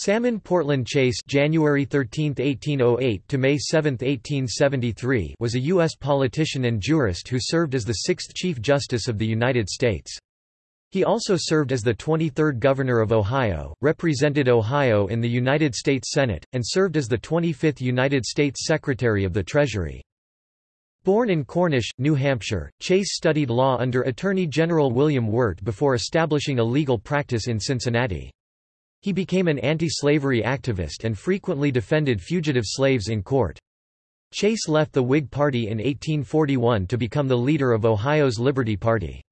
Salmon Portland Chase January 13, 1808 to May 7, 1873 was a U.S. politician and jurist who served as the sixth Chief Justice of the United States. He also served as the 23rd Governor of Ohio, represented Ohio in the United States Senate, and served as the 25th United States Secretary of the Treasury. Born in Cornish, New Hampshire, Chase studied law under Attorney General William Wirt before establishing a legal practice in Cincinnati. He became an anti-slavery activist and frequently defended fugitive slaves in court. Chase left the Whig Party in 1841 to become the leader of Ohio's Liberty Party.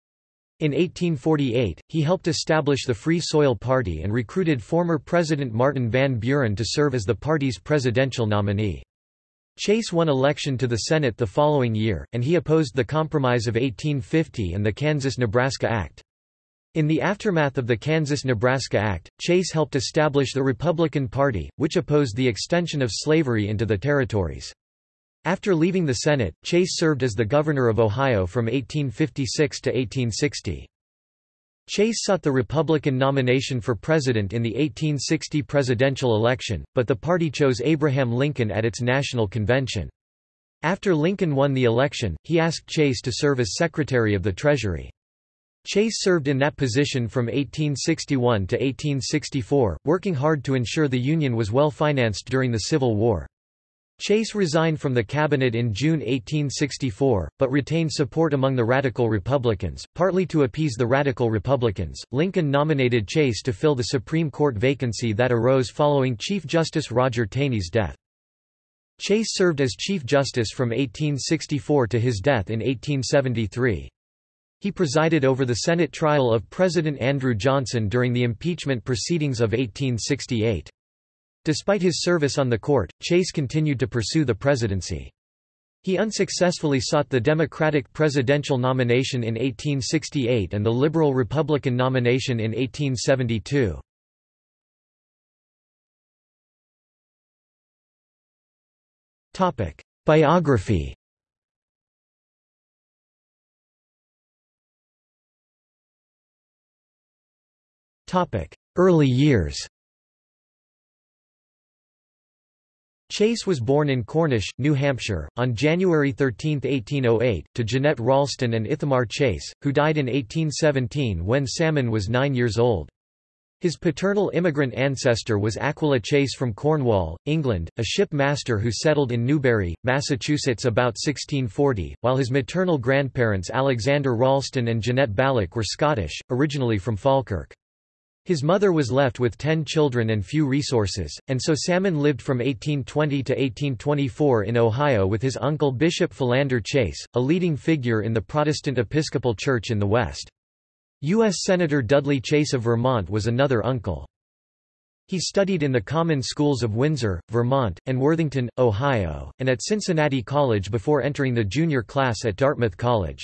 In 1848, he helped establish the Free Soil Party and recruited former President Martin Van Buren to serve as the party's presidential nominee. Chase won election to the Senate the following year, and he opposed the Compromise of 1850 and the Kansas-Nebraska Act. In the aftermath of the Kansas-Nebraska Act, Chase helped establish the Republican Party, which opposed the extension of slavery into the territories. After leaving the Senate, Chase served as the governor of Ohio from 1856 to 1860. Chase sought the Republican nomination for president in the 1860 presidential election, but the party chose Abraham Lincoln at its national convention. After Lincoln won the election, he asked Chase to serve as Secretary of the Treasury. Chase served in that position from 1861 to 1864, working hard to ensure the Union was well financed during the Civil War. Chase resigned from the cabinet in June 1864, but retained support among the Radical Republicans. Partly to appease the Radical Republicans, Lincoln nominated Chase to fill the Supreme Court vacancy that arose following Chief Justice Roger Taney's death. Chase served as Chief Justice from 1864 to his death in 1873. He presided over the Senate trial of President Andrew Johnson during the impeachment proceedings of 1868. Despite his service on the court, Chase continued to pursue the presidency. He unsuccessfully sought the Democratic presidential nomination in 1868 and the Liberal Republican nomination in 1872. Biography Early years Chase was born in Cornish, New Hampshire, on January 13, 1808, to Jeanette Ralston and Ithamar Chase, who died in 1817 when Salmon was nine years old. His paternal immigrant ancestor was Aquila Chase from Cornwall, England, a ship master who settled in Newbury, Massachusetts about 1640, while his maternal grandparents Alexander Ralston and Jeanette Ballock were Scottish, originally from Falkirk. His mother was left with ten children and few resources, and so Salmon lived from 1820 to 1824 in Ohio with his uncle Bishop Philander Chase, a leading figure in the Protestant Episcopal Church in the West. U.S. Senator Dudley Chase of Vermont was another uncle. He studied in the common schools of Windsor, Vermont, and Worthington, Ohio, and at Cincinnati College before entering the junior class at Dartmouth College.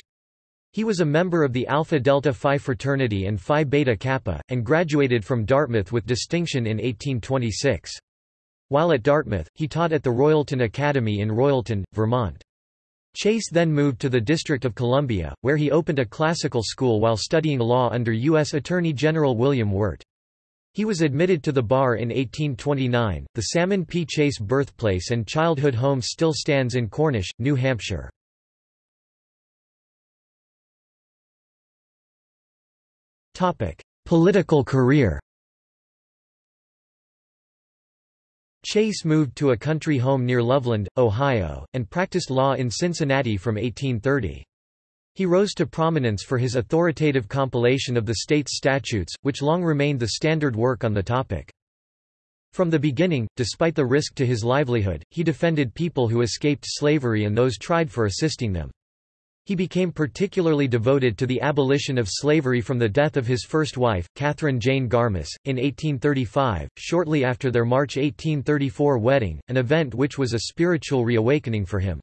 He was a member of the Alpha Delta Phi fraternity and Phi Beta Kappa, and graduated from Dartmouth with distinction in 1826. While at Dartmouth, he taught at the Royalton Academy in Royalton, Vermont. Chase then moved to the District of Columbia, where he opened a classical school while studying law under U.S. Attorney General William Wirt. He was admitted to the bar in 1829. The Salmon P. Chase birthplace and childhood home still stands in Cornish, New Hampshire. Political career Chase moved to a country home near Loveland, Ohio, and practiced law in Cincinnati from 1830. He rose to prominence for his authoritative compilation of the state's statutes, which long remained the standard work on the topic. From the beginning, despite the risk to his livelihood, he defended people who escaped slavery and those tried for assisting them. He became particularly devoted to the abolition of slavery from the death of his first wife, Catherine Jane Garniss, in 1835, shortly after their March 1834 wedding, an event which was a spiritual reawakening for him.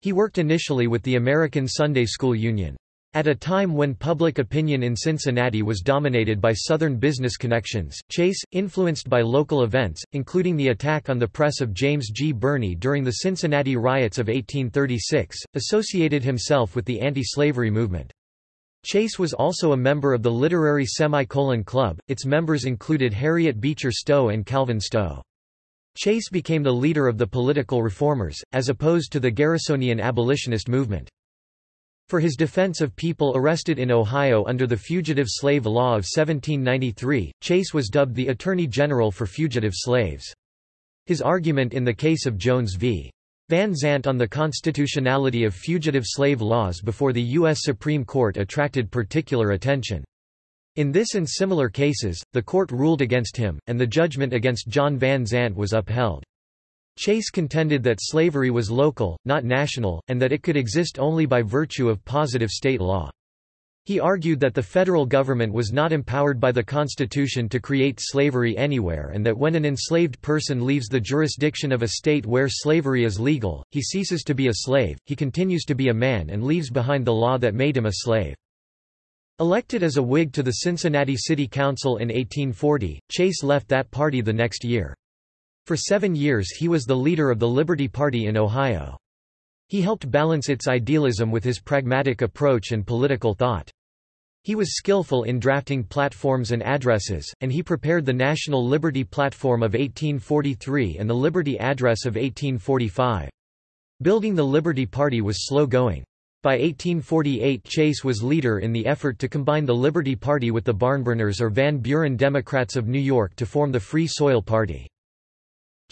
He worked initially with the American Sunday School Union. At a time when public opinion in Cincinnati was dominated by Southern business connections, Chase, influenced by local events, including the attack on the press of James G. Birney during the Cincinnati riots of 1836, associated himself with the anti-slavery movement. Chase was also a member of the Literary Semicolon Club, its members included Harriet Beecher Stowe and Calvin Stowe. Chase became the leader of the political reformers, as opposed to the Garrisonian abolitionist movement. For his defense of people arrested in Ohio under the Fugitive Slave Law of 1793, Chase was dubbed the Attorney General for fugitive slaves. His argument in the case of Jones v. Van Zant on the constitutionality of fugitive slave laws before the U.S. Supreme Court attracted particular attention. In this and similar cases, the court ruled against him, and the judgment against John Van Zant was upheld. Chase contended that slavery was local, not national, and that it could exist only by virtue of positive state law. He argued that the federal government was not empowered by the Constitution to create slavery anywhere and that when an enslaved person leaves the jurisdiction of a state where slavery is legal, he ceases to be a slave, he continues to be a man and leaves behind the law that made him a slave. Elected as a Whig to the Cincinnati City Council in 1840, Chase left that party the next year. For seven years he was the leader of the Liberty Party in Ohio. He helped balance its idealism with his pragmatic approach and political thought. He was skillful in drafting platforms and addresses, and he prepared the National Liberty Platform of 1843 and the Liberty Address of 1845. Building the Liberty Party was slow going. By 1848 Chase was leader in the effort to combine the Liberty Party with the Barnburners or Van Buren Democrats of New York to form the Free Soil Party.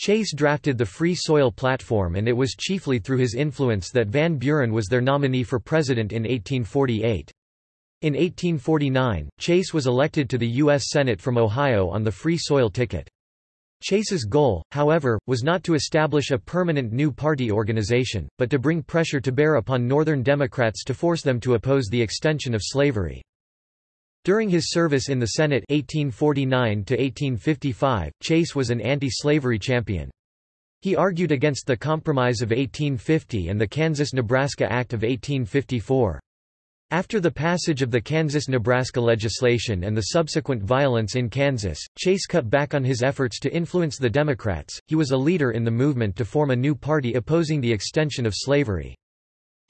Chase drafted the Free Soil Platform and it was chiefly through his influence that Van Buren was their nominee for president in 1848. In 1849, Chase was elected to the U.S. Senate from Ohio on the Free Soil ticket. Chase's goal, however, was not to establish a permanent new party organization, but to bring pressure to bear upon Northern Democrats to force them to oppose the extension of slavery. During his service in the Senate 1849 Chase was an anti-slavery champion. He argued against the Compromise of 1850 and the Kansas-Nebraska Act of 1854. After the passage of the Kansas-Nebraska legislation and the subsequent violence in Kansas, Chase cut back on his efforts to influence the Democrats. He was a leader in the movement to form a new party opposing the extension of slavery.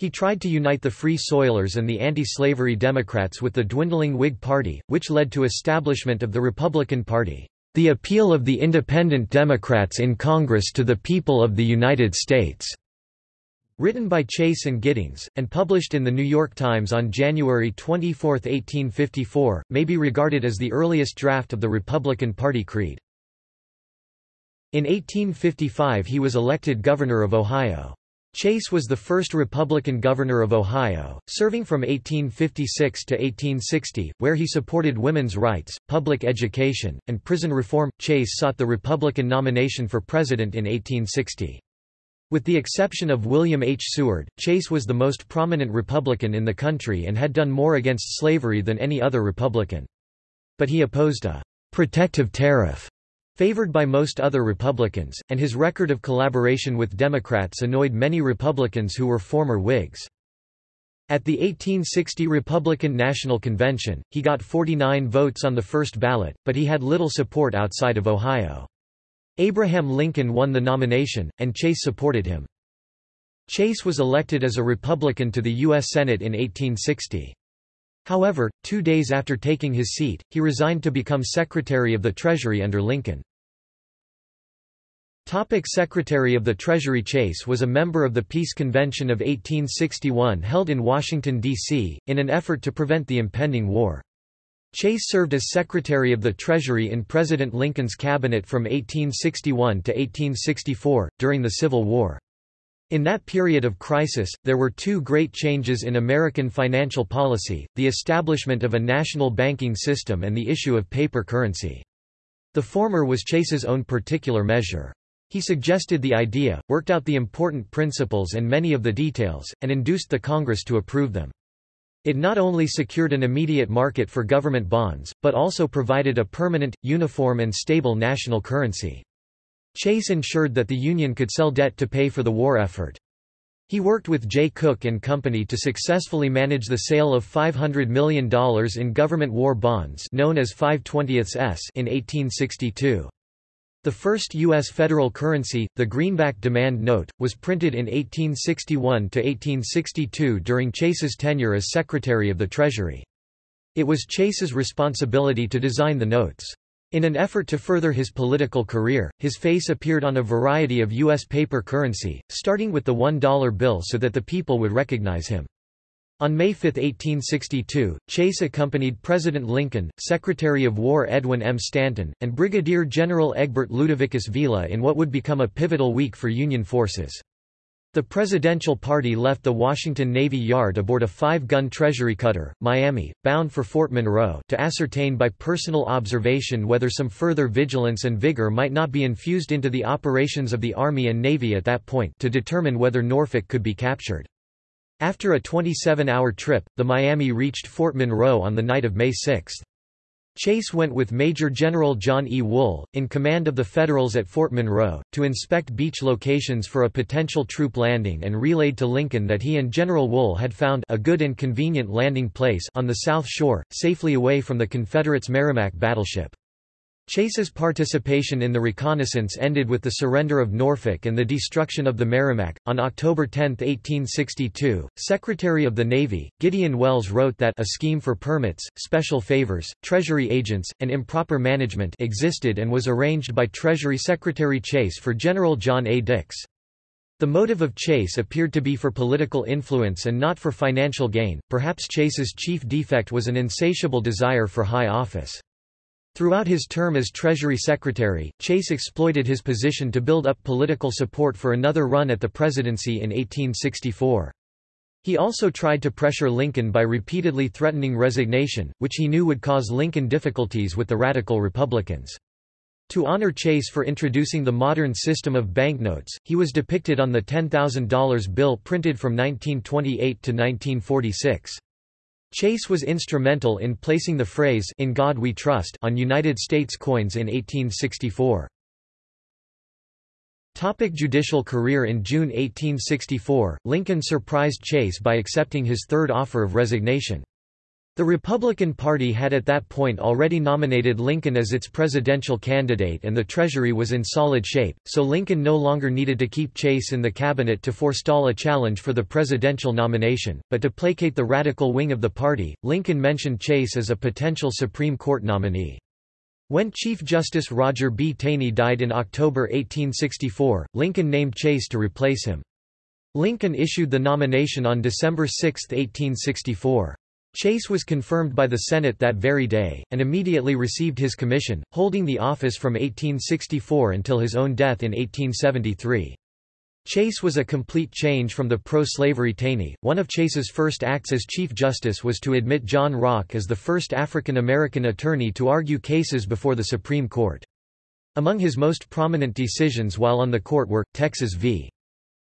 He tried to unite the Free Soilers and the anti-slavery Democrats with the dwindling Whig Party, which led to establishment of the Republican Party. The appeal of the independent Democrats in Congress to the people of the United States Written by Chase and Giddings, and published in The New York Times on January 24, 1854, may be regarded as the earliest draft of the Republican Party creed. In 1855 he was elected governor of Ohio. Chase was the first Republican governor of Ohio, serving from 1856 to 1860, where he supported women's rights, public education, and prison reform. Chase sought the Republican nomination for president in 1860. With the exception of William H. Seward, Chase was the most prominent Republican in the country and had done more against slavery than any other Republican. But he opposed a protective tariff favored by most other Republicans, and his record of collaboration with Democrats annoyed many Republicans who were former Whigs. At the 1860 Republican National Convention, he got 49 votes on the first ballot, but he had little support outside of Ohio. Abraham Lincoln won the nomination, and Chase supported him. Chase was elected as a Republican to the U.S. Senate in 1860. However, two days after taking his seat, he resigned to become Secretary of the Treasury under Lincoln. Topic Secretary of the Treasury Chase was a member of the Peace Convention of 1861 held in Washington, D.C., in an effort to prevent the impending war. Chase served as Secretary of the Treasury in President Lincoln's cabinet from 1861 to 1864, during the Civil War. In that period of crisis, there were two great changes in American financial policy, the establishment of a national banking system and the issue of paper currency. The former was Chase's own particular measure. He suggested the idea, worked out the important principles and many of the details, and induced the Congress to approve them. It not only secured an immediate market for government bonds, but also provided a permanent, uniform and stable national currency. Chase ensured that the Union could sell debt to pay for the war effort. He worked with Jay Cooke and Company to successfully manage the sale of $500 million in government war bonds known as 5/20ths in 1862. The first U.S. federal currency, the Greenback Demand Note, was printed in 1861–1862 during Chase's tenure as Secretary of the Treasury. It was Chase's responsibility to design the notes. In an effort to further his political career, his face appeared on a variety of U.S. paper currency, starting with the $1 bill so that the people would recognize him. On May 5, 1862, Chase accompanied President Lincoln, Secretary of War Edwin M. Stanton, and Brigadier General Egbert Ludovicus Viele in what would become a pivotal week for Union forces. The presidential party left the Washington Navy Yard aboard a five-gun Treasury cutter, Miami, bound for Fort Monroe to ascertain by personal observation whether some further vigilance and vigor might not be infused into the operations of the Army and Navy at that point to determine whether Norfolk could be captured. After a 27-hour trip, the Miami reached Fort Monroe on the night of May 6. Chase went with Major General John E. Wool, in command of the Federals at Fort Monroe, to inspect beach locations for a potential troop landing and relayed to Lincoln that he and General Wool had found a good and convenient landing place on the South Shore, safely away from the Confederates' Merrimac battleship. Chase's participation in the reconnaissance ended with the surrender of Norfolk and the destruction of the Merrimac. On October 10, 1862, Secretary of the Navy, Gideon Welles wrote that a scheme for permits, special favors, Treasury agents, and improper management existed and was arranged by Treasury Secretary Chase for General John A. Dix. The motive of Chase appeared to be for political influence and not for financial gain. Perhaps Chase's chief defect was an insatiable desire for high office. Throughout his term as Treasury Secretary, Chase exploited his position to build up political support for another run at the presidency in 1864. He also tried to pressure Lincoln by repeatedly threatening resignation, which he knew would cause Lincoln difficulties with the radical Republicans. To honor Chase for introducing the modern system of banknotes, he was depicted on the $10,000 bill printed from 1928 to 1946. Chase was instrumental in placing the phrase In God We Trust on United States coins in 1864. Topic judicial career In June 1864, Lincoln surprised Chase by accepting his third offer of resignation. The Republican Party had at that point already nominated Lincoln as its presidential candidate and the Treasury was in solid shape, so Lincoln no longer needed to keep Chase in the cabinet to forestall a challenge for the presidential nomination, but to placate the radical wing of the party, Lincoln mentioned Chase as a potential Supreme Court nominee. When Chief Justice Roger B. Taney died in October 1864, Lincoln named Chase to replace him. Lincoln issued the nomination on December 6, 1864. Chase was confirmed by the Senate that very day, and immediately received his commission, holding the office from 1864 until his own death in 1873. Chase was a complete change from the pro-slavery Taney. One of Chase's first acts as Chief Justice was to admit John Rock as the first African American attorney to argue cases before the Supreme Court. Among his most prominent decisions while on the court were, Texas v.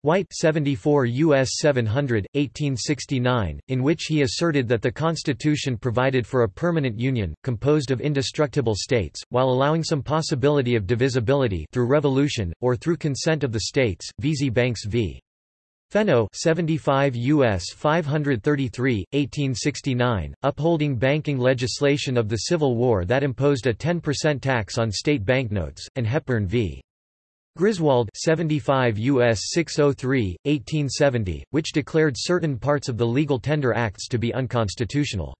White 74 U.S. 700, 1869, in which he asserted that the Constitution provided for a permanent union, composed of indestructible states, while allowing some possibility of divisibility through revolution, or through consent of the states, Veazie Banks v. Fenno 75 U.S. 533, 1869, upholding banking legislation of the Civil War that imposed a 10% tax on state banknotes, and Hepburn v. Griswold 75 U.S. 603, 1870, which declared certain parts of the Legal Tender Acts to be unconstitutional.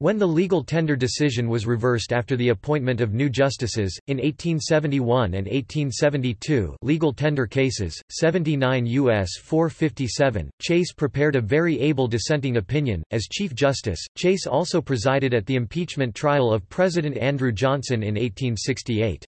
When the legal tender decision was reversed after the appointment of new justices, in 1871 and 1872 legal tender cases, 79 U.S. 457, Chase prepared a very able dissenting opinion. As Chief Justice, Chase also presided at the impeachment trial of President Andrew Johnson in 1868.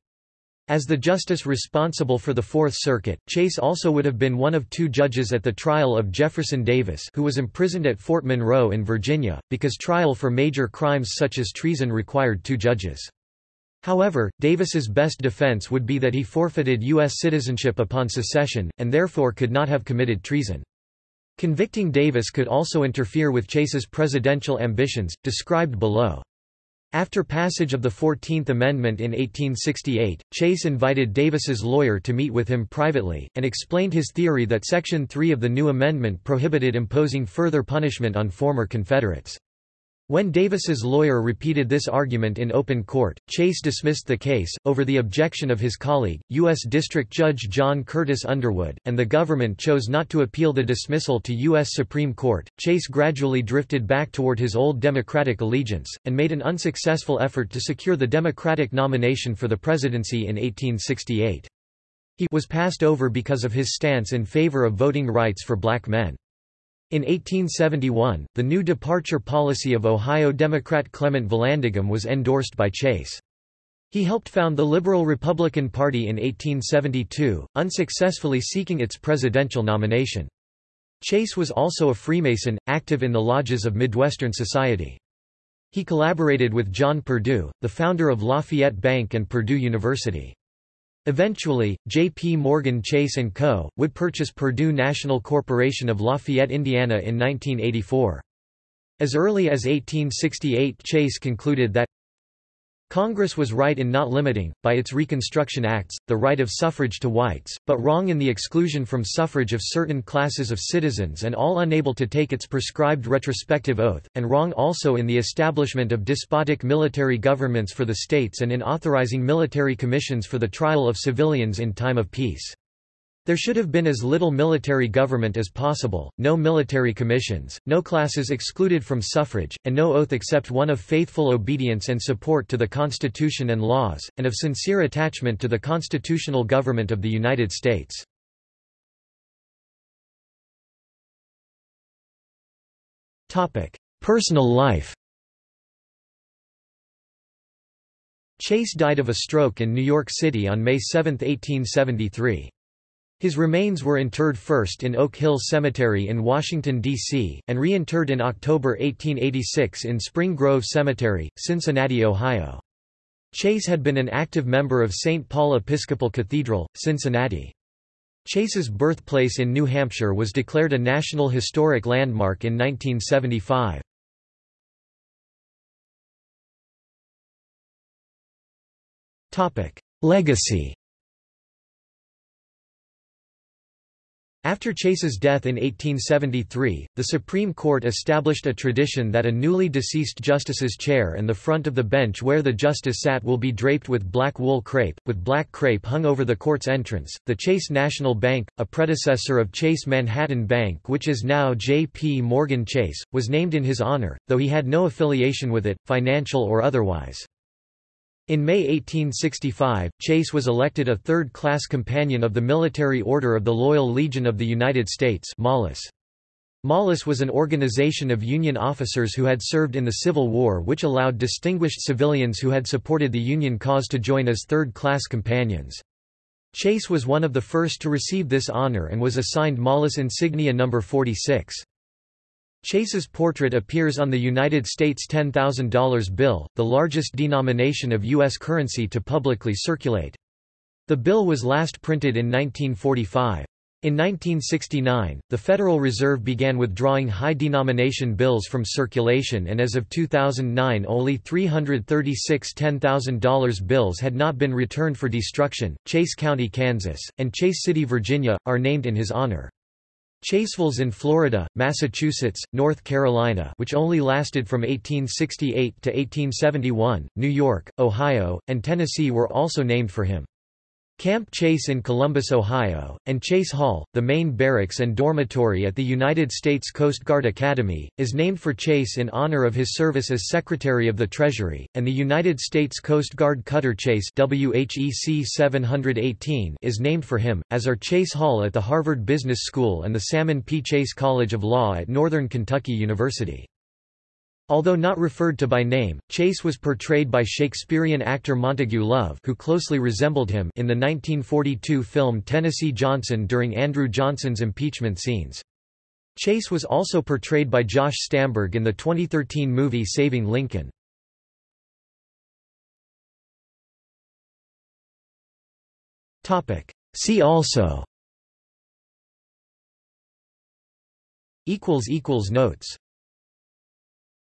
As the justice responsible for the Fourth Circuit, Chase also would have been one of two judges at the trial of Jefferson Davis who was imprisoned at Fort Monroe in Virginia, because trial for major crimes such as treason required two judges. However, Davis's best defense would be that he forfeited U.S. citizenship upon secession, and therefore could not have committed treason. Convicting Davis could also interfere with Chase's presidential ambitions, described below. After passage of the Fourteenth Amendment in 1868, Chase invited Davis's lawyer to meet with him privately, and explained his theory that Section 3 of the new amendment prohibited imposing further punishment on former Confederates. When Davis's lawyer repeated this argument in open court, Chase dismissed the case, over the objection of his colleague, U.S. District Judge John Curtis Underwood, and the government chose not to appeal the dismissal to U.S. Supreme Court. Chase gradually drifted back toward his old Democratic allegiance, and made an unsuccessful effort to secure the Democratic nomination for the presidency in 1868. He was passed over because of his stance in favor of voting rights for black men. In 1871, the new departure policy of Ohio Democrat Clement Vallandigham was endorsed by Chase. He helped found the Liberal Republican Party in 1872, unsuccessfully seeking its presidential nomination. Chase was also a Freemason, active in the lodges of Midwestern society. He collaborated with John Purdue, the founder of Lafayette Bank and Purdue University. Eventually, J.P. Morgan Chase & Co., would purchase Purdue National Corporation of Lafayette, Indiana in 1984. As early as 1868 Chase concluded that Congress was right in not limiting, by its Reconstruction Acts, the right of suffrage to whites, but wrong in the exclusion from suffrage of certain classes of citizens and all unable to take its prescribed retrospective oath, and wrong also in the establishment of despotic military governments for the states and in authorizing military commissions for the trial of civilians in time of peace. There should have been as little military government as possible, no military commissions, no classes excluded from suffrage, and no oath except one of faithful obedience and support to the Constitution and laws, and of sincere attachment to the constitutional government of the United States. Personal life Chase died of a stroke in New York City on May 7, 1873. His remains were interred first in Oak Hill Cemetery in Washington, D.C., and reinterred in October 1886 in Spring Grove Cemetery, Cincinnati, Ohio. Chase had been an active member of St. Paul Episcopal Cathedral, Cincinnati. Chase's birthplace in New Hampshire was declared a National Historic Landmark in 1975. Legacy After Chase's death in 1873, the Supreme Court established a tradition that a newly deceased justice's chair and the front of the bench where the justice sat will be draped with black wool crepe, with black crepe hung over the court's entrance. The Chase National Bank, a predecessor of Chase Manhattan Bank which is now J.P. Morgan Chase, was named in his honor, though he had no affiliation with it, financial or otherwise. In May 1865, Chase was elected a third-class companion of the Military Order of the Loyal Legion of the United States Mollus. Mollus was an organization of Union officers who had served in the Civil War which allowed distinguished civilians who had supported the Union cause to join as third-class companions. Chase was one of the first to receive this honor and was assigned Mollus insignia No. 46. Chase's portrait appears on the United States $10,000 bill, the largest denomination of U.S. currency to publicly circulate. The bill was last printed in 1945. In 1969, the Federal Reserve began withdrawing high-denomination bills from circulation and as of 2009 only 336 $10,000 bills had not been returned for destruction. Chase County, Kansas, and Chase City, Virginia, are named in his honor. Chasevilles in Florida, Massachusetts, North Carolina which only lasted from 1868 to 1871, New York, Ohio, and Tennessee were also named for him. Camp Chase in Columbus, Ohio, and Chase Hall, the main barracks and dormitory at the United States Coast Guard Academy, is named for Chase in honor of his service as Secretary of the Treasury, and the United States Coast Guard Cutter Chase WHEC 718 is named for him, as are Chase Hall at the Harvard Business School and the Salmon P. Chase College of Law at Northern Kentucky University. Although not referred to by name, Chase was portrayed by Shakespearean actor Montague Love who closely resembled him in the 1942 film Tennessee Johnson during Andrew Johnson's impeachment scenes. Chase was also portrayed by Josh Stamberg in the 2013 movie Saving Lincoln. See also Notes